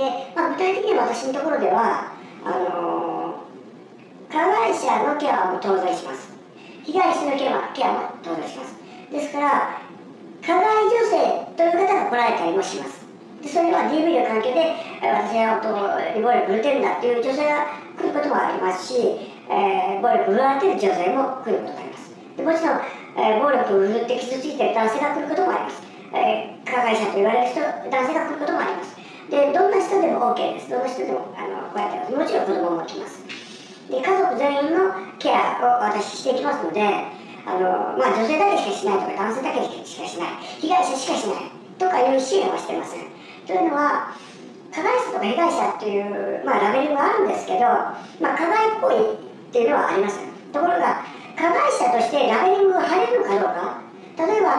で、まあ、具体的に私のところではあの加害者のケアも当然します。被害者のケアケアも当然します。ですから加害女性という方が来られたりもします。でそれは DV の関係で私は暴力振るってるんだっていう女性が来ることもありますし、えー、暴力振られてる女性も来ることがあります。でもちろん、えー、暴力を振るって傷ついてる男性が来ることもあります、えー、加害者と言われる人男性が来ることもあります。OK です。どんな人でもあのこうやってますもちろん子供も来ます。で家族全員のケアを私していきますのであの、まあ、女性だけしかしないとか男性だけしかしない。被害者しかしない。とかいう支援はしてません。というのは加害者とか被害者っていう、まあ、ラベリングがあるんですけど、まあ、加害行為っていうのはありますところが加害者としてラベリングが貼れるのかどうか。例えば